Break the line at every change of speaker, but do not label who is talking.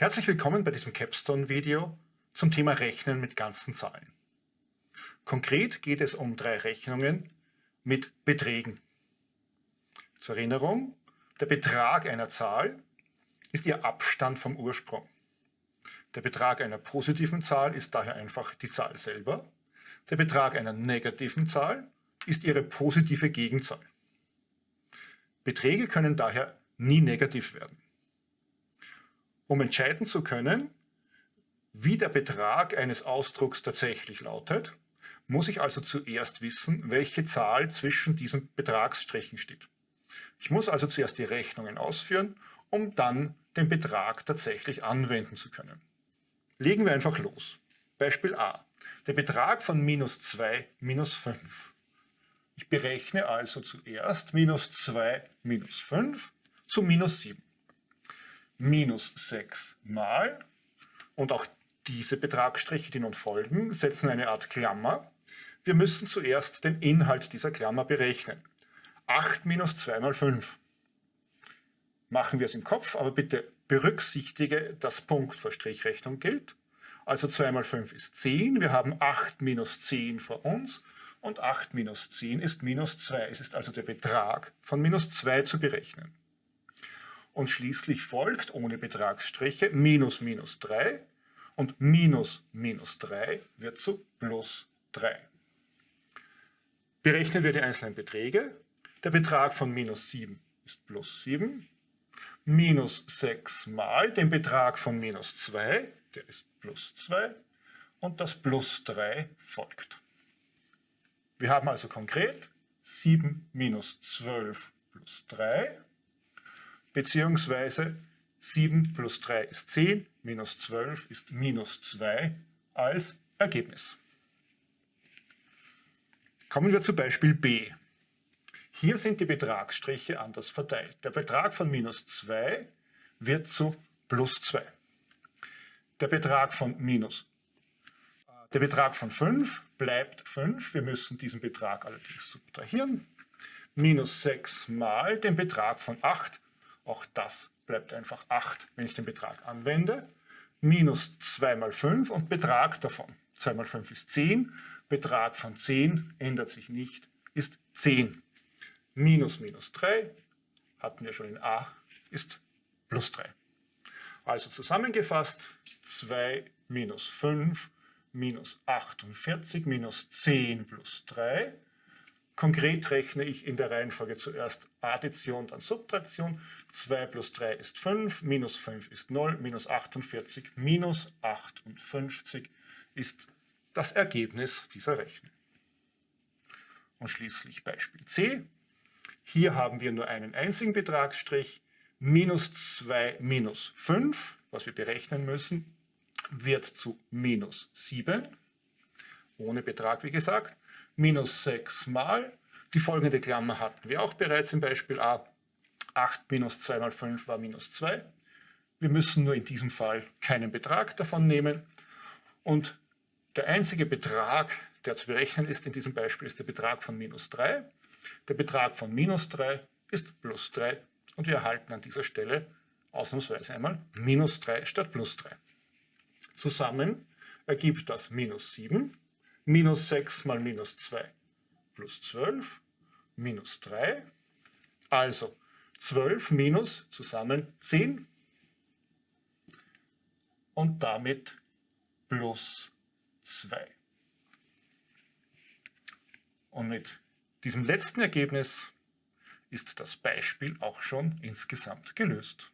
Herzlich willkommen bei diesem Capstone-Video zum Thema Rechnen mit ganzen Zahlen. Konkret geht es um drei Rechnungen mit Beträgen. Zur Erinnerung, der Betrag einer Zahl ist ihr Abstand vom Ursprung. Der Betrag einer positiven Zahl ist daher einfach die Zahl selber. Der Betrag einer negativen Zahl ist ihre positive Gegenzahl. Beträge können daher nie negativ werden. Um entscheiden zu können, wie der Betrag eines Ausdrucks tatsächlich lautet, muss ich also zuerst wissen, welche Zahl zwischen diesen Betragsstrichen steht. Ich muss also zuerst die Rechnungen ausführen, um dann den Betrag tatsächlich anwenden zu können. Legen wir einfach los. Beispiel A. Der Betrag von minus 2 minus 5. Ich berechne also zuerst minus 2 minus 5 zu minus 7 minus 6 mal, und auch diese Betragsstriche, die nun folgen, setzen eine Art Klammer. Wir müssen zuerst den Inhalt dieser Klammer berechnen. 8 minus 2 mal 5. Machen wir es im Kopf, aber bitte berücksichtige, dass Punkt vor Strichrechnung gilt. Also 2 mal 5 ist 10. Wir haben 8 minus 10 vor uns und 8 minus 10 ist minus 2. Es ist also der Betrag von minus 2 zu berechnen und schließlich folgt ohne Betragsstriche minus minus 3 und minus minus 3 wird zu plus 3. Berechnen wir die einzelnen Beträge. Der Betrag von minus 7 ist plus 7. Minus 6 mal den Betrag von minus 2, der ist plus 2. Und das plus 3 folgt. Wir haben also konkret 7 minus 12 plus 3 beziehungsweise 7 plus 3 ist 10, minus 12 ist minus 2 als Ergebnis. Kommen wir zu Beispiel B. Hier sind die Betragsstriche anders verteilt. Der Betrag von minus 2 wird zu plus 2. Der Betrag von minus der Betrag von 5 bleibt 5. Wir müssen diesen Betrag allerdings subtrahieren. Minus 6 mal den Betrag von 8 auch das bleibt einfach 8, wenn ich den Betrag anwende. Minus 2 mal 5 und Betrag davon. 2 mal 5 ist 10. Betrag von 10 ändert sich nicht, ist 10. Minus minus 3, hatten wir schon in a, ist plus 3. Also zusammengefasst, 2 minus 5 minus 48 minus 10 plus 3 Konkret rechne ich in der Reihenfolge zuerst Addition, dann Subtraktion. 2 plus 3 ist 5, minus 5 ist 0, minus 48, minus 58 ist das Ergebnis dieser Rechnung. Und schließlich Beispiel C. Hier haben wir nur einen einzigen Betragsstrich. Minus 2 minus 5, was wir berechnen müssen, wird zu minus 7, ohne Betrag wie gesagt minus 6 mal. Die folgende Klammer hatten wir auch bereits im Beispiel a. 8 minus 2 mal 5 war minus 2. Wir müssen nur in diesem Fall keinen Betrag davon nehmen. Und der einzige Betrag, der zu berechnen ist in diesem Beispiel, ist der Betrag von minus 3. Der Betrag von minus 3 ist plus 3 und wir erhalten an dieser Stelle ausnahmsweise einmal minus 3 statt plus 3. Zusammen ergibt das minus 7 minus 6 mal minus 2 plus 12 minus 3. Also 12 minus zusammen 10 und damit plus 2. Und mit diesem letzten Ergebnis ist das Beispiel auch schon insgesamt gelöst.